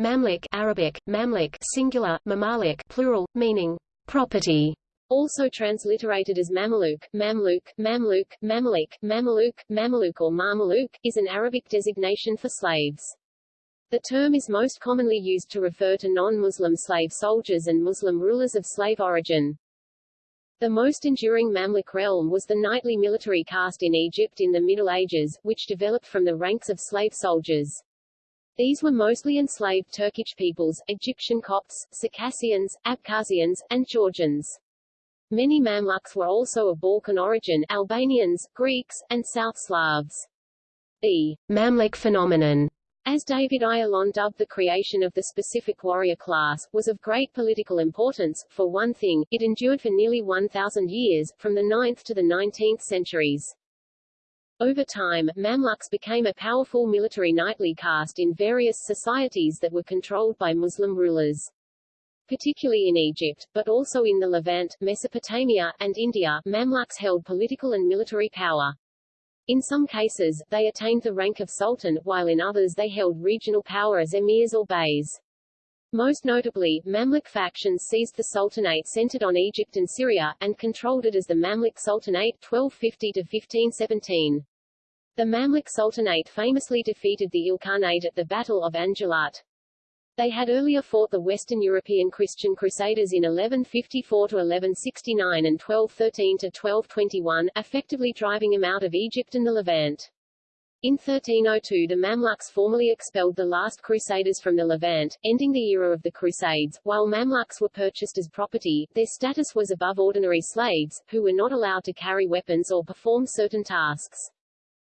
Mamluk Arabic, Mamlik singular, Mamalik plural, meaning property, also transliterated as Mameluke, Mamluk, Mamluk, Mamalik, Mameluke, Mameluke or Marmaluke, is an Arabic designation for slaves. The term is most commonly used to refer to non-Muslim slave soldiers and Muslim rulers of slave origin. The most enduring Mamluk realm was the knightly military caste in Egypt in the Middle Ages, which developed from the ranks of slave soldiers. These were mostly enslaved Turkic peoples, Egyptian Copts, Circassians, Abkhazians, and Georgians. Many Mamluks were also of Balkan origin Albanians, Greeks, and South Slavs. The Mamluk phenomenon as David Ayalon dubbed the creation of the specific warrior class, was of great political importance. For one thing, it endured for nearly 1,000 years, from the 9th to the 19th centuries. Over time, Mamluks became a powerful military knightly caste in various societies that were controlled by Muslim rulers. Particularly in Egypt, but also in the Levant, Mesopotamia, and India, Mamluks held political and military power. In some cases, they attained the rank of sultan, while in others they held regional power as emirs or beys. Most notably, Mamluk factions seized the sultanate centered on Egypt and Syria, and controlled it as the Mamluk Sultanate 1250-1517. The Mamluk Sultanate famously defeated the Ilkhanate at the Battle of Ain Jalut. They had earlier fought the Western European Christian Crusaders in 1154–1169 and 1213–1221, effectively driving them out of Egypt and the Levant. In 1302 the Mamluks formally expelled the last Crusaders from the Levant, ending the era of the Crusades. While Mamluks were purchased as property, their status was above ordinary slaves, who were not allowed to carry weapons or perform certain tasks.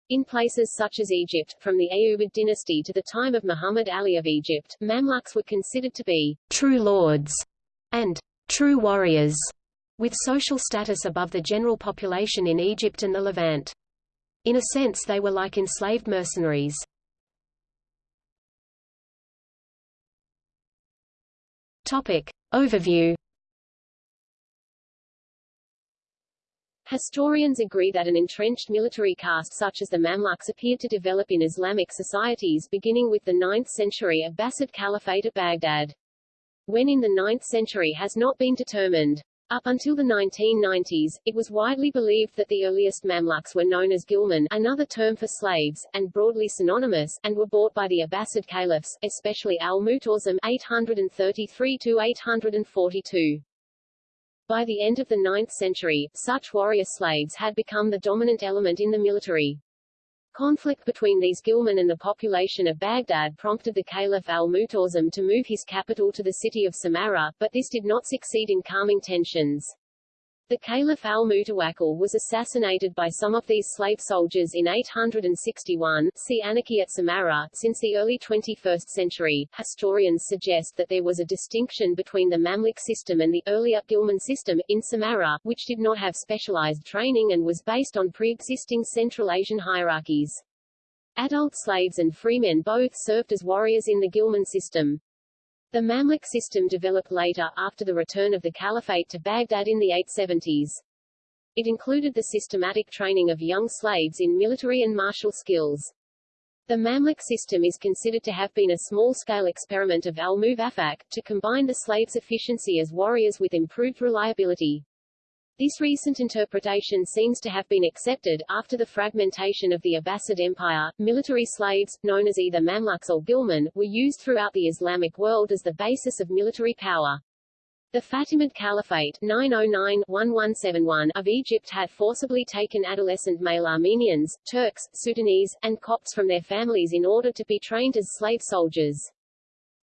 In places such as Egypt, from the Ayyubid dynasty to the time of Muhammad Ali of Egypt, Mamluks were considered to be true lords and true warriors, with social status above the general population in Egypt and the Levant. In a sense they were like enslaved mercenaries. Topic. Overview Historians agree that an entrenched military caste such as the Mamluks appeared to develop in Islamic societies beginning with the 9th century Abbasid Caliphate at Baghdad. When in the 9th century has not been determined. Up until the 1990s, it was widely believed that the earliest Mamluks were known as Ghilman another term for slaves, and broadly synonymous, and were bought by the Abbasid caliphs, especially al-Mutasim 833-842. By the end of the 9th century, such warrior slaves had become the dominant element in the military. Conflict between these Ghilman and the population of Baghdad prompted the Caliph al-Mutasim to move his capital to the city of Samarra, but this did not succeed in calming tensions. The Caliph al-Mutawakkil was assassinated by some of these slave soldiers in 861 see Anarchy at Samarra. Since the early 21st century, historians suggest that there was a distinction between the Mamluk system and the earlier Ghilman system, in Samarra, which did not have specialized training and was based on pre-existing Central Asian hierarchies. Adult slaves and freemen both served as warriors in the Ghilman system. The Mamluk system developed later, after the return of the Caliphate to Baghdad in the 870s. It included the systematic training of young slaves in military and martial skills. The Mamluk system is considered to have been a small-scale experiment of al-Muwaffaq, to combine the slaves' efficiency as warriors with improved reliability. This recent interpretation seems to have been accepted. After the fragmentation of the Abbasid Empire, military slaves, known as either Mamluks or Ghilman, were used throughout the Islamic world as the basis of military power. The Fatimid Caliphate 909-1171 of Egypt had forcibly taken adolescent male Armenians, Turks, Sudanese, and Copts from their families in order to be trained as slave soldiers.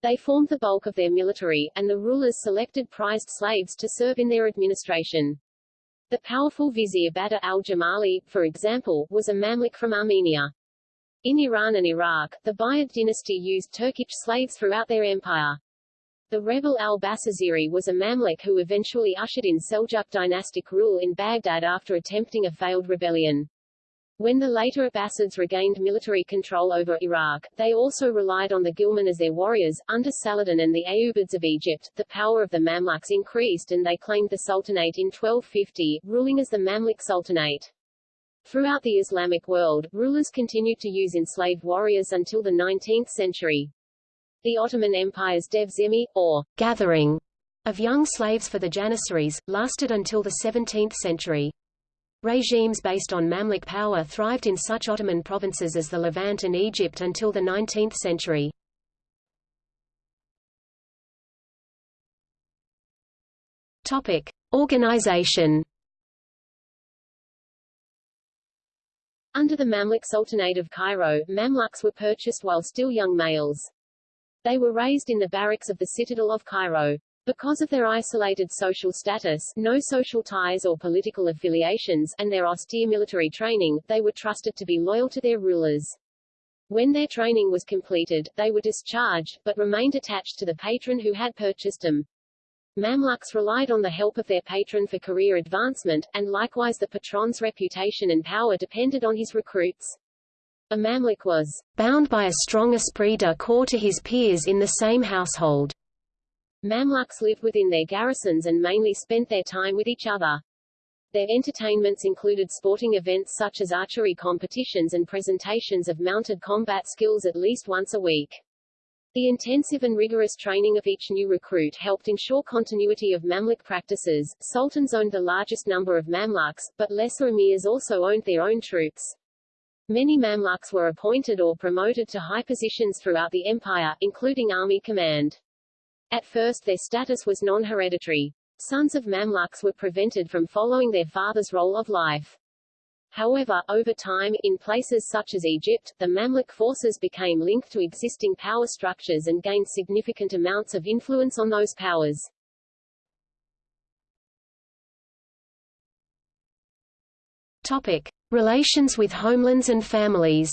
They formed the bulk of their military, and the rulers selected prized slaves to serve in their administration. The powerful vizier Badr al-Jamali, for example, was a Mamluk from Armenia. In Iran and Iraq, the Buyid dynasty used Turkish slaves throughout their empire. The rebel al-Basasiri was a Mamluk who eventually ushered in Seljuk dynastic rule in Baghdad after attempting a failed rebellion. When the later Abbasids regained military control over Iraq, they also relied on the Ghilman as their warriors. Under Saladin and the Ayyubids of Egypt, the power of the Mamluks increased and they claimed the Sultanate in 1250, ruling as the Mamluk Sultanate. Throughout the Islamic world, rulers continued to use enslaved warriors until the 19th century. The Ottoman Empire's devshirme, or gathering, of young slaves for the Janissaries, lasted until the 17th century. Regimes based on Mamluk power thrived in such Ottoman provinces as the Levant and Egypt until the 19th century. Topic: Organization. Under the Mamluk Sultanate of Cairo, Mamluks were purchased while still young males. They were raised in the barracks of the citadel of Cairo. Because of their isolated social status, no social ties or political affiliations, and their austere military training, they were trusted to be loyal to their rulers. When their training was completed, they were discharged, but remained attached to the patron who had purchased them. Mamluks relied on the help of their patron for career advancement, and likewise the patron's reputation and power depended on his recruits. A Mamluk was bound by a strong esprit de corps to his peers in the same household. Mamluks lived within their garrisons and mainly spent their time with each other. Their entertainments included sporting events such as archery competitions and presentations of mounted combat skills at least once a week. The intensive and rigorous training of each new recruit helped ensure continuity of Mamluk practices. Sultans owned the largest number of Mamluks, but lesser emirs also owned their own troops. Many Mamluks were appointed or promoted to high positions throughout the empire, including army command. At first their status was non-hereditary. Sons of Mamluks were prevented from following their father's role of life. However, over time, in places such as Egypt, the Mamluk forces became linked to existing power structures and gained significant amounts of influence on those powers. Topic. Relations with homelands and families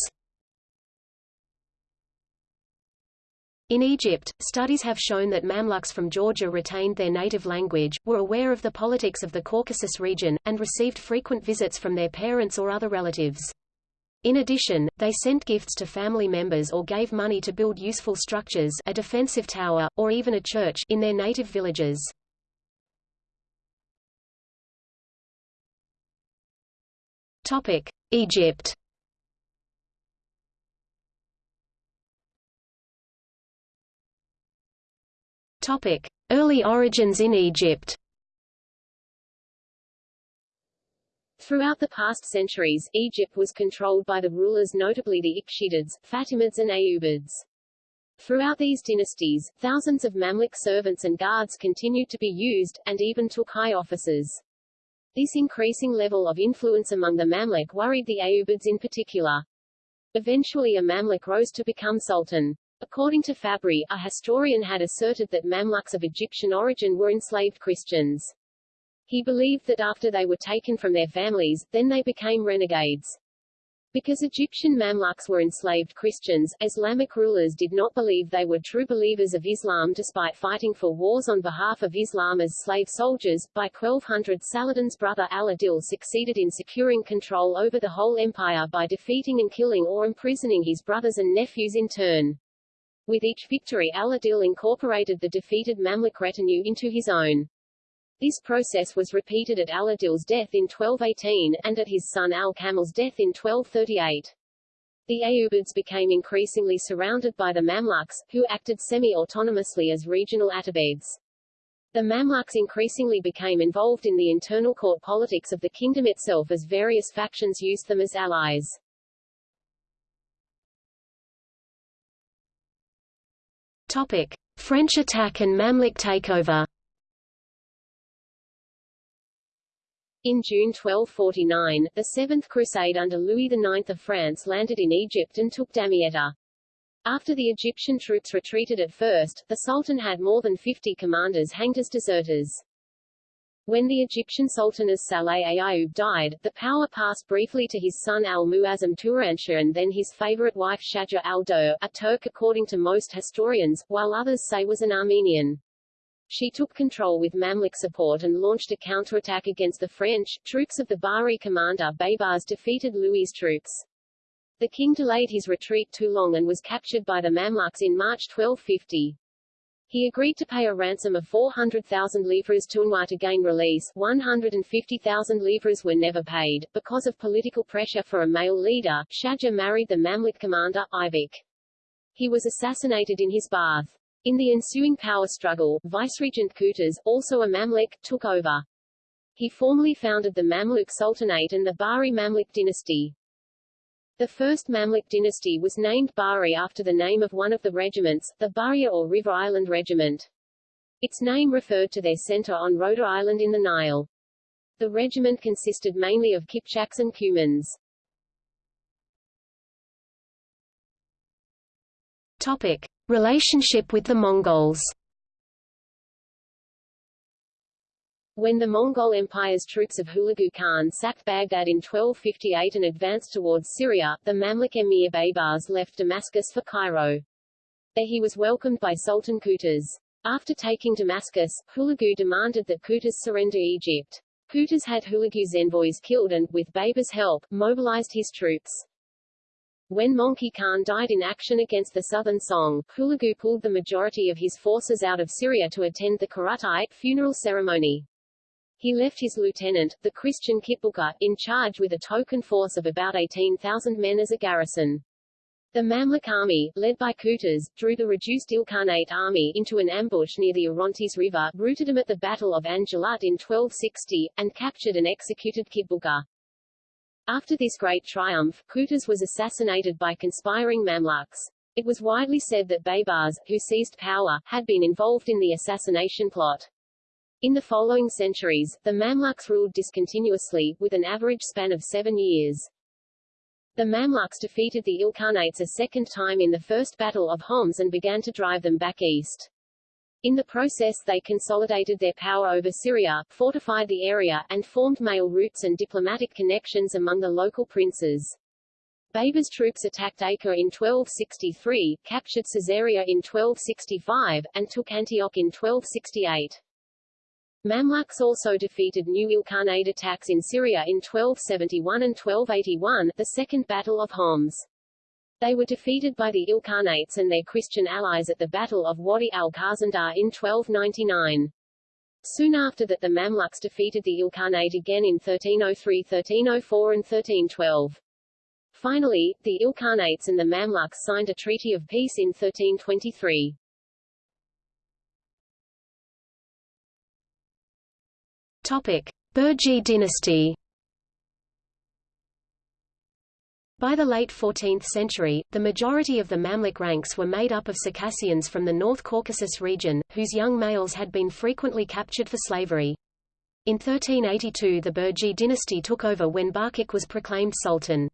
In Egypt, studies have shown that Mamluks from Georgia retained their native language, were aware of the politics of the Caucasus region, and received frequent visits from their parents or other relatives. In addition, they sent gifts to family members or gave money to build useful structures a defensive tower, or even a church in their native villages. Egypt Topic: Early origins in Egypt. Throughout the past centuries, Egypt was controlled by the rulers notably the Ikhshidids, Fatimids and Ayyubids. Throughout these dynasties, thousands of Mamluk servants and guards continued to be used, and even took high offices. This increasing level of influence among the Mamluk worried the Ayyubids in particular. Eventually a Mamluk rose to become sultan. According to Fabri, a historian had asserted that Mamluks of Egyptian origin were enslaved Christians. He believed that after they were taken from their families, then they became renegades. Because Egyptian Mamluks were enslaved Christians, Islamic rulers did not believe they were true believers of Islam despite fighting for wars on behalf of Islam as slave soldiers. By 1200 Saladin's brother Al-Adil succeeded in securing control over the whole empire by defeating and killing or imprisoning his brothers and nephews in turn. With each victory Al-Adil incorporated the defeated Mamluk retinue into his own. This process was repeated at Al-Adil's death in 1218, and at his son Al-Kamil's death in 1238. The Ayyubids became increasingly surrounded by the Mamluks, who acted semi-autonomously as regional atabegs. The Mamluks increasingly became involved in the internal court politics of the kingdom itself as various factions used them as allies. Topic: French attack and Mamluk takeover. In June 1249, the Seventh Crusade under Louis IX of France landed in Egypt and took Damietta. After the Egyptian troops retreated at first, the Sultan had more than 50 commanders hanged as deserters. When the Egyptian Sultan as-Saleh Ayyub died, the power passed briefly to his son al-Muazzam Turanshah and then his favorite wife Shaja al-Dur, a Turk according to most historians, while others say was an Armenian. She took control with Mamluk support and launched a counterattack against the French. Troops of the Bahri commander Baybars defeated Louis' troops. The king delayed his retreat too long and was captured by the Mamluks in March 1250. He agreed to pay a ransom of 400,000 livres to Unwa to gain release. 150,000 livres were never paid. Because of political pressure for a male leader, Shaja married the Mamluk commander, Ivik. He was assassinated in his bath. In the ensuing power struggle, Viceregent Qutuz, also a Mamluk, took over. He formally founded the Mamluk Sultanate and the Bahri Mamluk dynasty. The first Mamluk dynasty was named Bahri after the name of one of the regiments, the Bahria or River Island Regiment. Its name referred to their center on Rhoda Island in the Nile. The regiment consisted mainly of Kipchaks and Cumans. Topic. Relationship with the Mongols When the Mongol Empire's troops of Hulagu Khan sacked Baghdad in 1258 and advanced towards Syria, the Mamluk emir Baybars left Damascus for Cairo. There he was welcomed by Sultan Qutuz. After taking Damascus, Hulagu demanded that Qutuz surrender Egypt. Qutuz had Hulagu's envoys killed and, with Baybars' help, mobilized his troops. When Möngke Khan died in action against the southern Song, Hulagu pulled the majority of his forces out of Syria to attend the kurultai funeral ceremony. He left his lieutenant, the Christian Kitbulka, in charge with a token force of about 18,000 men as a garrison. The Mamluk army, led by Qutuz, drew the reduced Ilkhanate army into an ambush near the Orontes River, routed them at the Battle of Ain Jalut in 1260, and captured and executed Kitbulka. After this great triumph, Qutuz was assassinated by conspiring Mamluks. It was widely said that Baybars, who seized power, had been involved in the assassination plot. In the following centuries, the Mamluks ruled discontinuously, with an average span of seven years. The Mamluks defeated the Ilkhanates a second time in the First Battle of Homs and began to drive them back east. In the process they consolidated their power over Syria, fortified the area, and formed mail routes and diplomatic connections among the local princes. Baybars' troops attacked Acre in 1263, captured Caesarea in 1265, and took Antioch in 1268. Mamluks also defeated new Ilkhanate attacks in Syria in 1271 and 1281, the Second Battle of Homs. They were defeated by the Ilkhanates and their Christian allies at the Battle of Wadi al-Khazandar in 1299. Soon after that the Mamluks defeated the Ilkhanate again in 1303, 1304 and 1312. Finally, the Ilkhanates and the Mamluks signed a treaty of peace in 1323. Burji dynasty By the late 14th century, the majority of the Mamluk ranks were made up of Circassians from the North Caucasus region, whose young males had been frequently captured for slavery. In 1382 the Burji dynasty took over when Barkik was proclaimed sultan.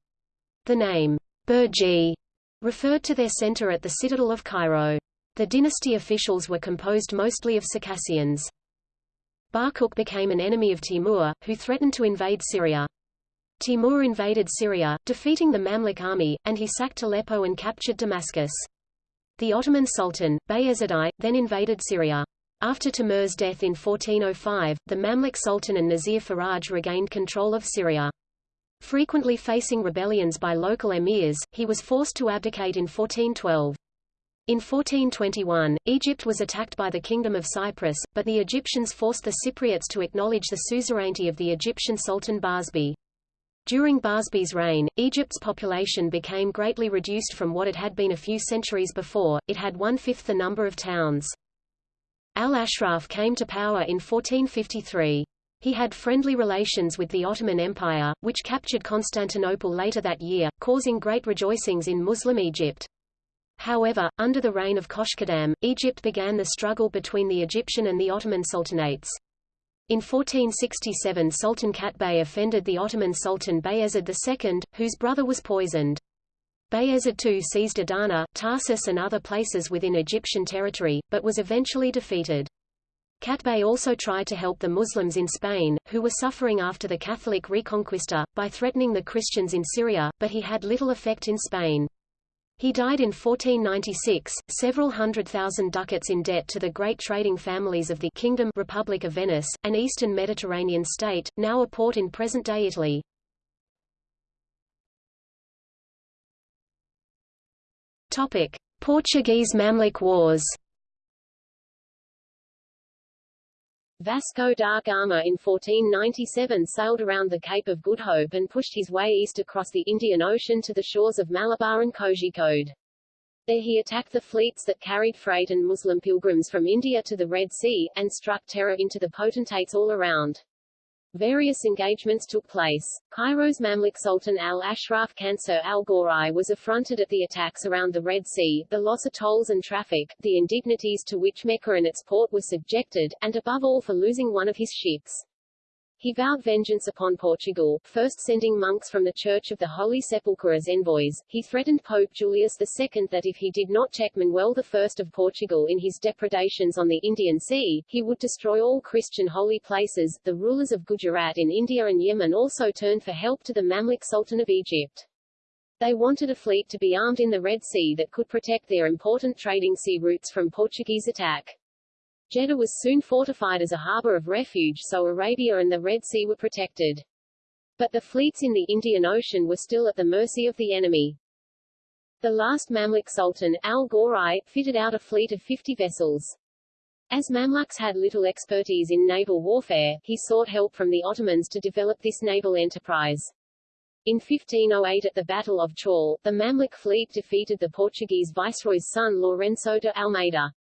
The name, Burji, referred to their center at the citadel of Cairo. The dynasty officials were composed mostly of Circassians. Barkuk became an enemy of Timur, who threatened to invade Syria. Timur invaded Syria, defeating the Mamluk army, and he sacked Aleppo and captured Damascus. The Ottoman Sultan, Bayezid I, then invaded Syria. After Timur's death in 1405, the Mamluk Sultan and Nazir Faraj regained control of Syria. Frequently facing rebellions by local emirs, he was forced to abdicate in 1412. In 1421, Egypt was attacked by the Kingdom of Cyprus, but the Egyptians forced the Cypriots to acknowledge the suzerainty of the Egyptian Sultan Barsbay. During Barsbay's reign, Egypt's population became greatly reduced from what it had been a few centuries before, it had one-fifth the number of towns. Al-Ashraf came to power in 1453. He had friendly relations with the Ottoman Empire, which captured Constantinople later that year, causing great rejoicings in Muslim Egypt. However, under the reign of Koshkadam, Egypt began the struggle between the Egyptian and the Ottoman sultanates. In 1467 Sultan Qaitbay offended the Ottoman Sultan Bayezid II, whose brother was poisoned. Bayezid II seized Adana, Tarsus and other places within Egyptian territory, but was eventually defeated. Qaitbay also tried to help the Muslims in Spain, who were suffering after the Catholic Reconquista, by threatening the Christians in Syria, but he had little effect in Spain. He died in 1496, several hundred thousand ducats in debt to the great trading families of the Kingdom Republic of Venice, an eastern Mediterranean state, now a port in present-day Italy. Topic: Portuguese Mamluk Wars. Vasco da Gama in 1497 sailed around the Cape of Good Hope and pushed his way east across the Indian Ocean to the shores of Malabar and Kozhikode. There he attacked the fleets that carried freight and Muslim pilgrims from India to the Red Sea, and struck terror into the potentates all around. Various engagements took place. Cairo's Mamluk Sultan al-Ashraf Qansur al-Ghori was affronted at the attacks around the Red Sea, the loss of tolls and traffic, the indignities to which Mecca and its port were subjected, and above all for losing one of his ships. He vowed vengeance upon Portugal, first sending monks from the Church of the Holy Sepulchre as envoys. He threatened Pope Julius II that if he did not check Manuel I of Portugal in his depredations on the Indian Sea, he would destroy all Christian holy places. The rulers of Gujarat in India and Yemen also turned for help to the Mamluk Sultan of Egypt. They wanted a fleet to be armed in the Red Sea that could protect their important trading sea routes from Portuguese attack. Jeddah was soon fortified as a harbor of refuge so Arabia and the Red Sea were protected. But the fleets in the Indian Ocean were still at the mercy of the enemy. The last Mamluk Sultan, al-Ghori, fitted out a fleet of 50 vessels. As Mamluks had little expertise in naval warfare, he sought help from the Ottomans to develop this naval enterprise. In 1508 at the Battle of Chaul, the Mamluk fleet defeated the Portuguese viceroy's son Lourenço de Almeida.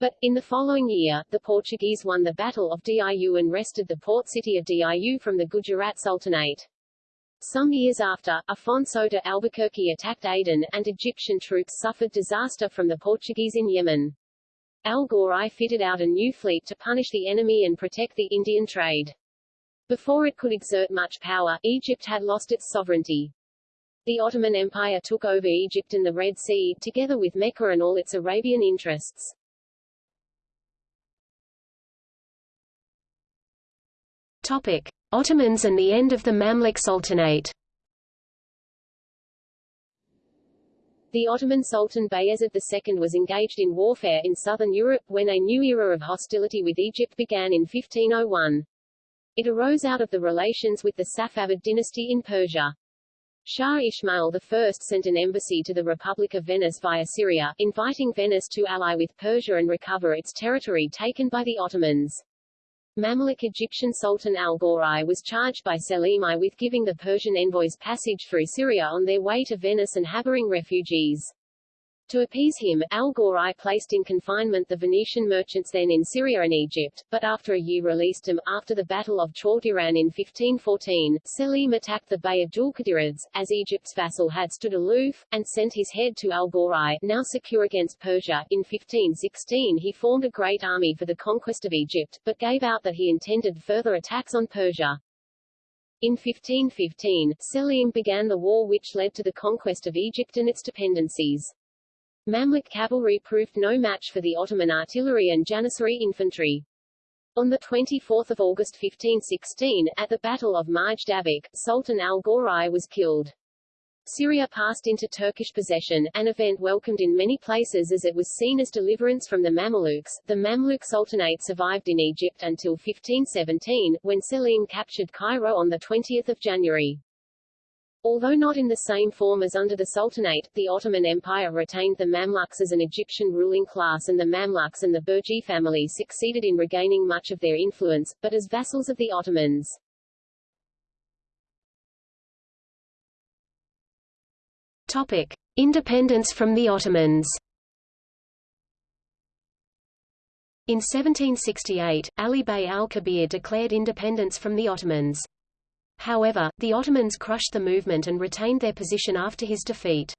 But, in the following year, the Portuguese won the Battle of Diu and wrested the port city of Diu from the Gujarat Sultanate. Some years after, Afonso de Albuquerque attacked Aden, and Egyptian troops suffered disaster from the Portuguese in Yemen. Al-Ghori fitted out a new fleet to punish the enemy and protect the Indian trade. Before it could exert much power, Egypt had lost its sovereignty. The Ottoman Empire took over Egypt and the Red Sea, together with Mecca and all its Arabian interests. Topic: Ottomans and the end of the Mamluk Sultanate. The Ottoman Sultan Bayezid II was engaged in warfare in southern Europe when a new era of hostility with Egypt began in 1501. It arose out of the relations with the Safavid dynasty in Persia. Shah Ismail I sent an embassy to the Republic of Venice via Syria, inviting Venice to ally with Persia and recover its territory taken by the Ottomans. Mamluk Egyptian Sultan al-Ghori was charged by Selim I with giving the Persian envoys passage through Syria on their way to Venice and harboring refugees. To appease him, al-Ghori placed in confinement the Venetian merchants then in Syria and Egypt, but after a year released them. After the Battle of Chaldiran in 1514, Selim attacked the Bey of Dulkadirids, as Egypt's vassal had stood aloof, and sent his head to al-Ghori, now secure against Persia. In 1516 he formed a great army for the conquest of Egypt, but gave out that he intended further attacks on Persia. In 1515, Selim began the war which led to the conquest of Egypt and its dependencies. Mamluk cavalry proved no match for the Ottoman artillery and Janissary infantry. On 24 August 1516, at the Battle of Majd Sultan al-Ghori was killed. Syria passed into Turkish possession, an event welcomed in many places as it was seen as deliverance from the Mamluks. The Mamluk Sultanate survived in Egypt until 1517, when Selim captured Cairo on 20 January. Although not in the same form as under the Sultanate, the Ottoman Empire retained the Mamluks as an Egyptian ruling class and the Mamluks and the Burji family succeeded in regaining much of their influence, but as vassals of the Ottomans. Topic. Independence from the Ottomans In 1768, Ali Bey al-Kabir declared independence from the Ottomans. However, the Ottomans crushed the movement and retained their position after his defeat.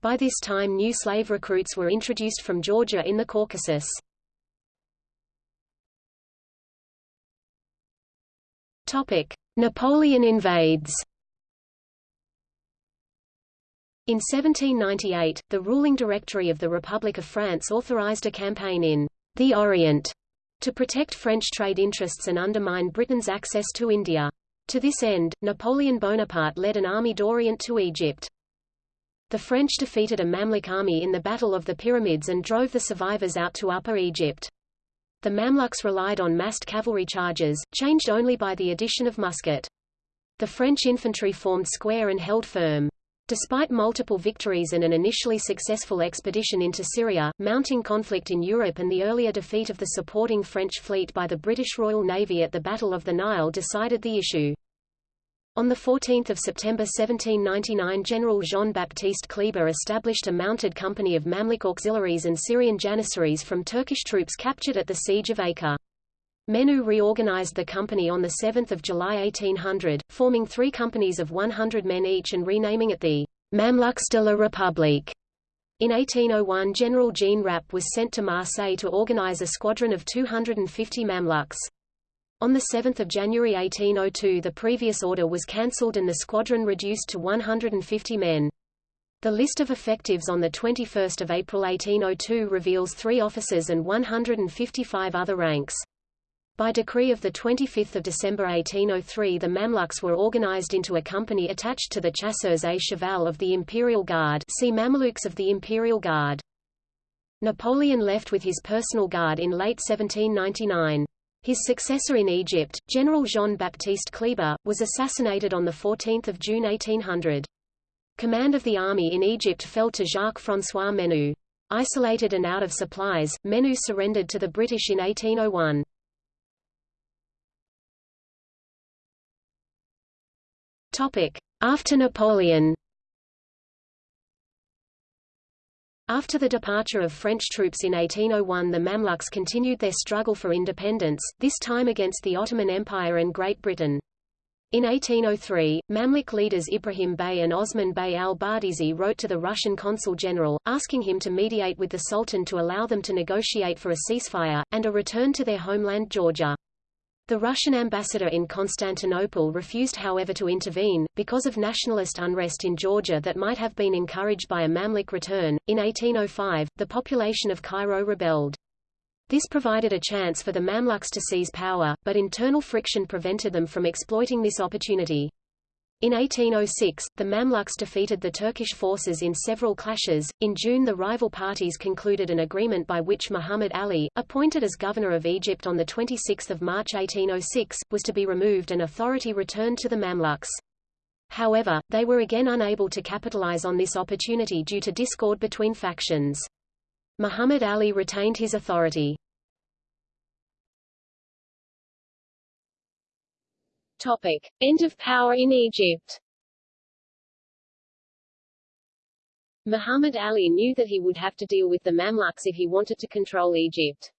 By this time new slave recruits were introduced from Georgia in the Caucasus. Napoleon invades. In 1798, the ruling directory of the Republic of France authorized a campaign in the Orient to protect French trade interests and undermine Britain's access to India. To this end, Napoleon Bonaparte led an army d'Orient to Egypt. The French defeated a Mamluk army in the Battle of the Pyramids and drove the survivors out to Upper Egypt. The Mamluks relied on massed cavalry charges, changed only by the addition of musket. The French infantry formed square and held firm. Despite multiple victories and an initially successful expedition into Syria, mounting conflict in Europe and the earlier defeat of the supporting French fleet by the British Royal Navy at the Battle of the Nile decided the issue. On 14 September 1799 General Jean-Baptiste Kleber established a mounted company of Mamluk auxiliaries and Syrian Janissaries from Turkish troops captured at the Siege of Acre. Menou reorganized the company on 7 July 1800, forming three companies of 100 men each and renaming it the Mamluks de la République. In 1801 General Jean Rapp was sent to Marseille to organize a squadron of 250 Mamluks. On 7 January 1802 the previous order was cancelled and the squadron reduced to 150 men. The list of effectives on 21 April 1802 reveals three officers and 155 other ranks. By decree of 25 December 1803 the Mamluks were organized into a company attached to the Chasseurs à Cheval of the Imperial Guard see Mamelukes of the Imperial Guard. Napoleon left with his personal guard in late 1799. His successor in Egypt, General Jean-Baptiste Kleber, was assassinated on 14 June 1800. Command of the army in Egypt fell to Jacques-François Menou. Isolated and out of supplies, Menou surrendered to the British in 1801. After Napoleon After the departure of French troops in 1801 the Mamluks continued their struggle for independence, this time against the Ottoman Empire and Great Britain. In 1803, Mamluk leaders Ibrahim Bey and Osman Bey al-Bardizi wrote to the Russian consul general, asking him to mediate with the Sultan to allow them to negotiate for a ceasefire, and a return to their homeland Georgia. The Russian ambassador in Constantinople refused however to intervene, because of nationalist unrest in Georgia that might have been encouraged by a Mamluk return. In 1805, the population of Cairo rebelled. This provided a chance for the Mamluks to seize power, but internal friction prevented them from exploiting this opportunity. In 1806, the Mamluks defeated the Turkish forces in several clashes. In June, the rival parties concluded an agreement by which Muhammad Ali, appointed as governor of Egypt on 26 March 1806, was to be removed and authority returned to the Mamluks. However, they were again unable to capitalize on this opportunity due to discord between factions. Muhammad Ali retained his authority. Topic. End of power in Egypt Muhammad Ali knew that he would have to deal with the Mamluks if he wanted to control Egypt.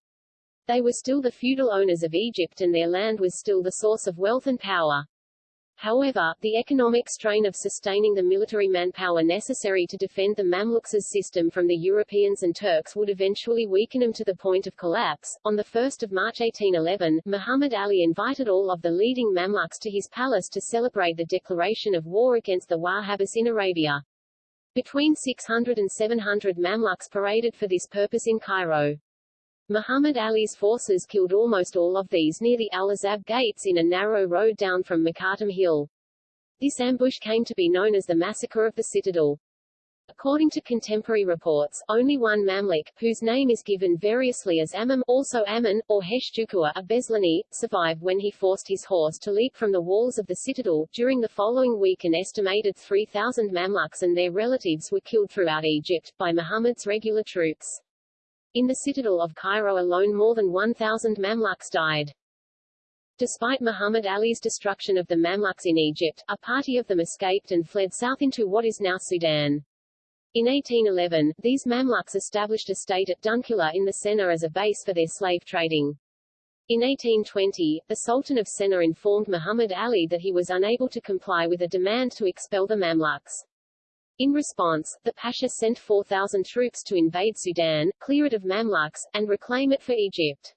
They were still the feudal owners of Egypt and their land was still the source of wealth and power. However, the economic strain of sustaining the military manpower necessary to defend the Mamluks' system from the Europeans and Turks would eventually weaken them to the point of collapse. On 1 March 1811, Muhammad Ali invited all of the leading Mamluks to his palace to celebrate the declaration of war against the Wahhabis in Arabia. Between 600 and 700 Mamluks paraded for this purpose in Cairo. Muhammad Ali's forces killed almost all of these near the Al-Azab gates in a narrow road down from Mokattam Hill. This ambush came to be known as the Massacre of the Citadel. According to contemporary reports, only one Mamluk, whose name is given variously as Amam, also Ammon, or Heshjukua, a Beslani, survived when he forced his horse to leap from the walls of the citadel. During the following week an estimated 3,000 Mamluks and their relatives were killed throughout Egypt, by Muhammad's regular troops. In the citadel of Cairo alone more than 1,000 Mamluks died. Despite Muhammad Ali's destruction of the Mamluks in Egypt, a party of them escaped and fled south into what is now Sudan. In 1811, these Mamluks established a state at Dunkila in the Sennar as a base for their slave trading. In 1820, the Sultan of Sennar informed Muhammad Ali that he was unable to comply with a demand to expel the Mamluks. In response, the Pasha sent 4,000 troops to invade Sudan, clear it of Mamluks, and reclaim it for Egypt.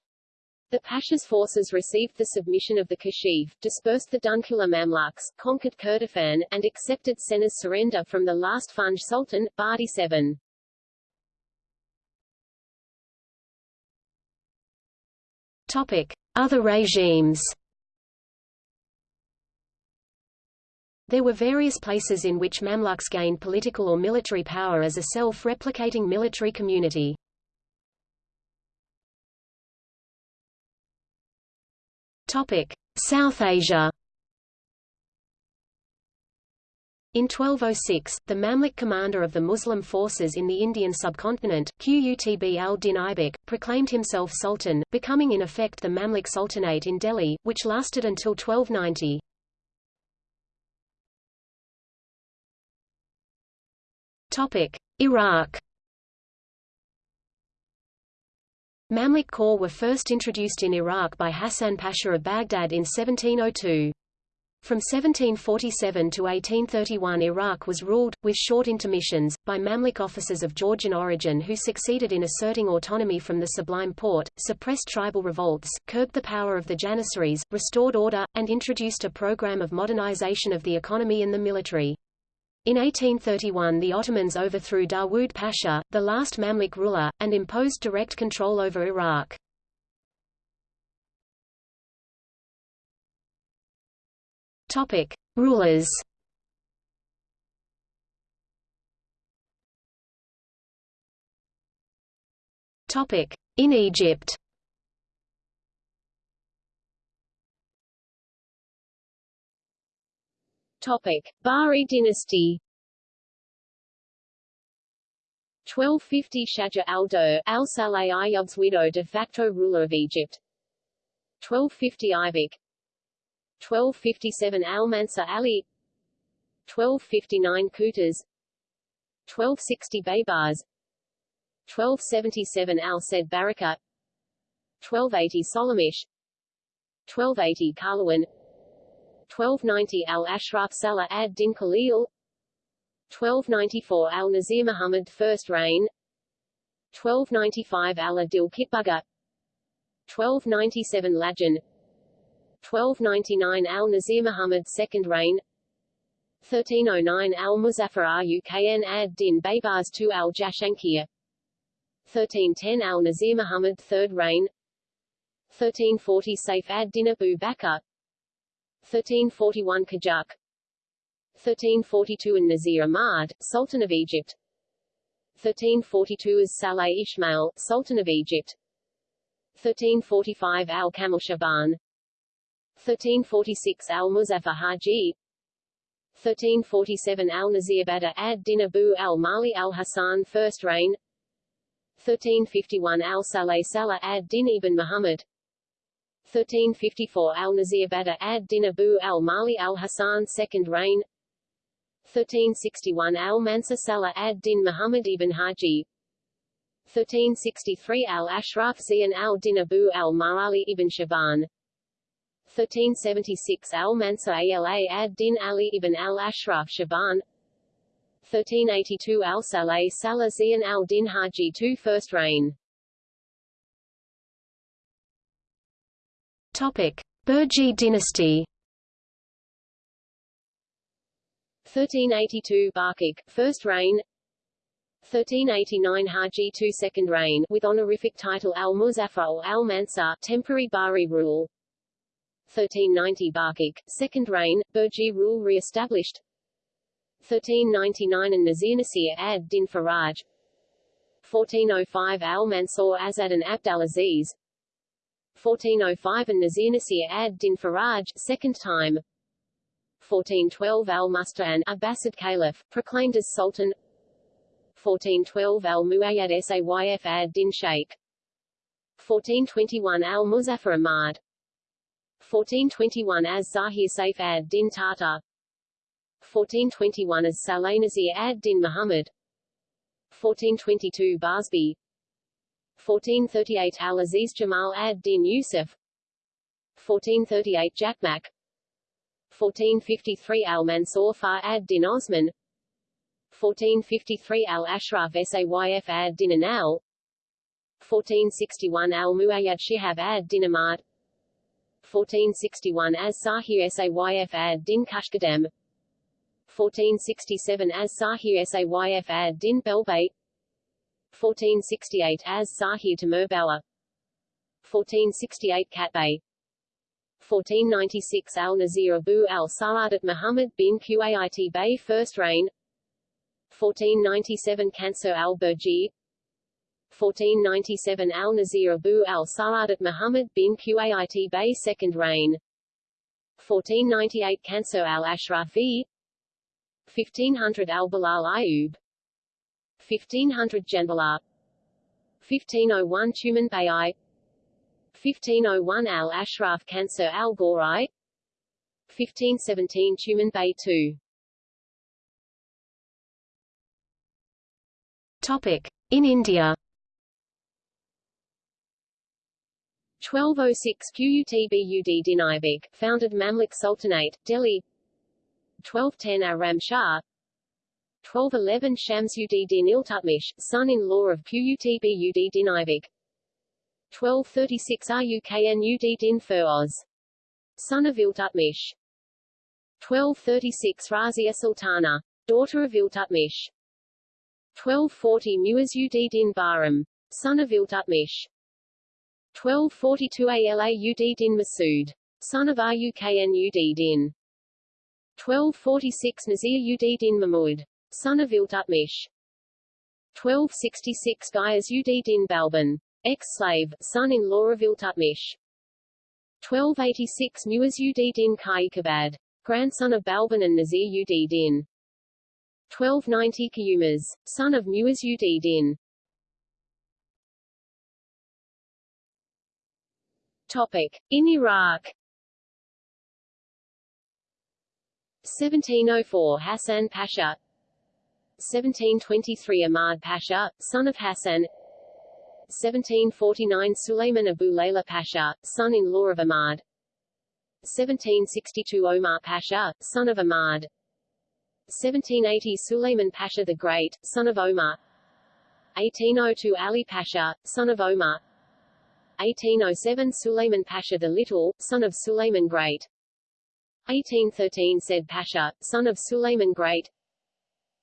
The Pasha's forces received the submission of the Kashif, dispersed the Dunkila Mamluks, conquered Kurdistan, and accepted Sennar's surrender from the last Funj Sultan, Badi VII. Topic. Other regimes There were various places in which Mamluks gained political or military power as a self-replicating military community. Topic: South Asia. In 1206, the Mamluk commander of the Muslim forces in the Indian subcontinent, Qutb al-Din Aibak, proclaimed himself sultan, becoming in effect the Mamluk Sultanate in Delhi, which lasted until 1290. Topic: Iraq. Mamluk corps were first introduced in Iraq by Hassan Pasha of Baghdad in 1702. From 1747 to 1831 Iraq was ruled, with short intermissions, by Mamluk officers of Georgian origin who succeeded in asserting autonomy from the Sublime Porte, suppressed tribal revolts, curbed the power of the Janissaries, restored order, and introduced a program of modernization of the economy and the military. In 1831 the Ottomans overthrew Dawood Pasha, the last Mamluk ruler, and imposed direct control over Iraq. Topic: Rulers. Topic: In Egypt. Topic: Bahri dynasty. 1250 Shaja al-Dur, al-Saleh Ayyub's widow de facto ruler of Egypt. 1250 Ibak. 1257 Al-Mansur Ali. 1259 Qutuz. 1260 Baybars. 1277 Al-Said Baraka. 1280 Solomich. 1280 Karlawan 1290 Al-Ashraf Salah ad-Din Khalil 1294 Al-Nazir Muhammad First Reign 1295 Al-Adil Kitbuga 1297 Lajan 1299 Al-Nazir Muhammad Second Reign 1309 Al-Muzaffar Rukn ad-Din Baybars II Al-Jashankir 1310 Al-Nazir Muhammad Third Reign 1340 Saif ad-Din Abu Bakr 1341 Qajar 1342 and Nazir Ahmad, Sultan of Egypt. 1342 as Saleh Ismail, Sultan of Egypt. 1345 Al-Kamil Shaban. 1346 Al-Muzaffar Haji. 1347 Al-Nazir Badr ad-Din Abu al-Mali al-Hassan First Reign. 1351 Al-Saleh Salah ad-Din Ibn Muhammad 1354 Al-Nazir Badr ad-Din Abu al-Mali al-Hassan Second Reign. 1361 Al-Mansur Salah ad-Din Muhammad ibn Haji. 1363 Al-Ashraf Zian al-Din Abu al-Marali ibn Shaban. 1376 Al-Mansur Ala ad-Din Ali ibn al-Ashraf Shaban. 1382 Al-Saleh Salah Zian al-Din Haji II First Reign Burji dynasty. 1382 Barkik, first reign. 1389 Haji II second reign, with honorific title Al-Muzaffar or Al-Mansur, temporary Bahri rule. 1390 Barkik, second reign, Burji rule re-established. 1399 and Nazir Nasir ad-Din Faraj. 1405 Al-Mansur Azad and Abd al-Aziz 1405 and Nazir ad-Din Faraj, second time. 1412 al-Mustan, Abbasid Caliph, proclaimed as Sultan. 1412 al-Muayyad Sayf ad-Din Sheikh. 1421 al-Muzaffar Ahmad. 1421 as Zahir Saif ad-Din Tata. 1421 as Saleh Nazir ad-Din Muhammad. 1422 Barsby 1438 Al-Aziz Jamal ad-Din Yusuf 1438 Jakmak 1453 Al-Mansur Far ad-Din Osman. 1453 Al-Ashraf Sayf ad-Din Anal. 1461 Al-Muayyad Shihab ad-Din Ahmad. 1461 as Sahir Sayf ad-Din Kashkadem 1467 as Sahir Sayf ad-Din Belbait 1468 as Sahir Timurbawa 1468 Katbay 1496 Al-Nazir Abu al-Sa'adat Muhammad bin Qait Bey First Reign. 1497 Cancer al-Burji 1497 Al-Nazir Abu al-Sa'adat Muhammad bin Qait Bey Second Reign. 1498 Cancer al-Ashrafi 1500 al-Bilal Ayub 1500 Janbalar 1501 Tuman Bayi 1501 Al Ashraf Cancer Al Gorai. 1517 Tuman Bay II Topic. In India. 1206 Qutbud Din Aibak, founded Mamluk Sultanate, Delhi. 1210 Aram Shah 1211 Shamsuddin Iltutmish, son-in-law of Qutbud Din Aibak 1236 Ruknud Din Feroz, son of Iltutmish 1236 Razia Sultana, daughter of Iltutmish 1240 Muizzuddin Bahram, son of Iltutmish 1242 Alauddin Masood, son of Ruknud 1246 Nazir-ud-Din Mahmud, son of Iltutmish. 1266 Ghayazuddin Balban, ex-slave, son-in-law of Iltutmish. 1286 Muizzuddin Kaikabad, grandson of Balban and Nazir-ud-Din 1290 Kayumars, son of Muizzuddin Topic. In Iraq. 1704 Hassan Pasha 1723 Ahmad Pasha, son of Hassan. 1749 Suleiman Abu Layla Pasha, son-in-law of Ahmad. 1762 Omar Pasha, son of Ahmad. 1780 Suleiman Pasha the Great, son of Omar. 1802 Ali Pasha, son of Omar. 1807 Suleiman Pasha the Little, son of Suleiman Great. 1813 Said Pasha, son of Suleiman Great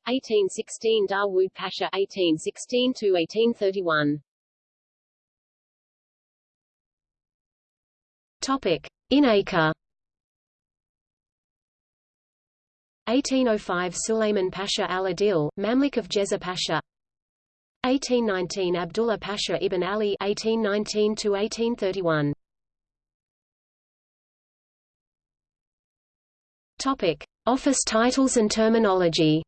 1816 Dawood Pasha 1816 to 1831 Topic. In Acre. 1805 Suleiman Pasha al-Adil, Mamluk of Jezzar Pasha. 1819 Abdullah Pasha ibn Ali 1819 to 1831 Topic. Office titles and terminology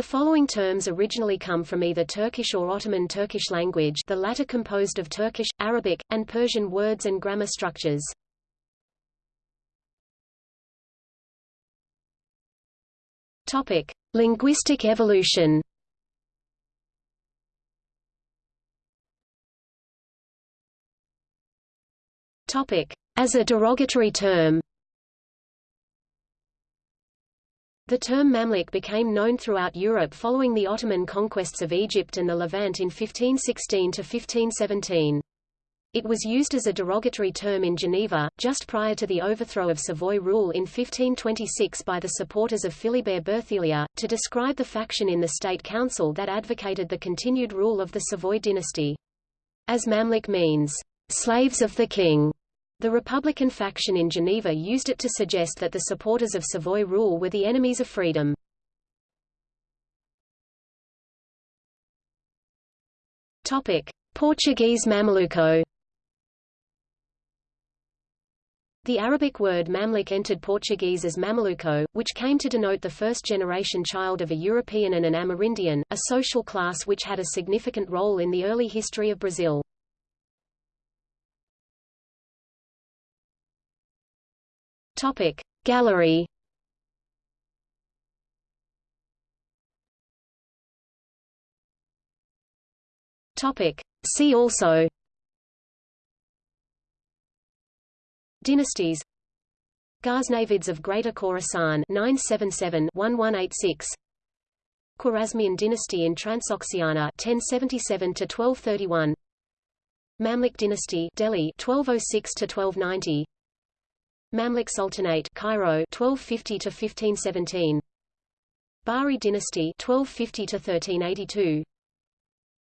The following terms originally come from either Turkish or Ottoman Turkish language the latter composed of Turkish, Arabic, and Persian words and grammar structures. Topic: Linguistic evolution. Topic: As a derogatory term. The term Mamluk became known throughout Europe following the Ottoman conquests of Egypt and the Levant in 1516 to 1517. It was used as a derogatory term in Geneva, just prior to the overthrow of Savoy rule in 1526 by the supporters of Philibert Berthelier, to describe the faction in the State Council that advocated the continued rule of the Savoy dynasty. As Mamluk means, slaves of the king, the Republican faction in Geneva used it to suggest that the supporters of Savoy rule were the enemies of freedom. Topic: Portuguese Mameluco The Arabic word mamluk entered Portuguese as mameluco, which came to denote the first-generation child of a European and an Amerindian, a social class which had a significant role in the early history of Brazil. Topic. Gallery. Topic. See also. Dynasties. Ghaznavids of Greater Khorasan 977-1186 Khwarezmian dynasty in Transoxiana 1077 to 1231 Mamluk dynasty Delhi 1206 to 1290 Mamluk Sultanate Cairo 1250 to 1517 Bahri dynasty 1250 to 1382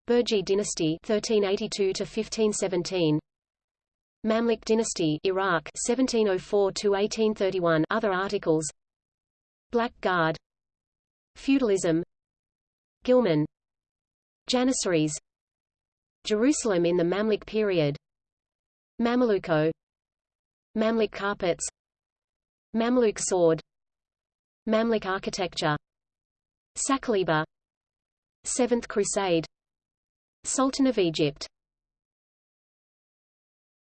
Burji dynasty 1382 to 1517 Mamluk dynasty Iraq 1704 to 1831 other articles. Black Guard. Feudalism. Ghilman. Janissaries. Jerusalem in the Mamluk period. Mameluco Mamluk carpets. Mamluk sword. Mamluk architecture. Saqaliba Seventh Crusade. Sultan of Egypt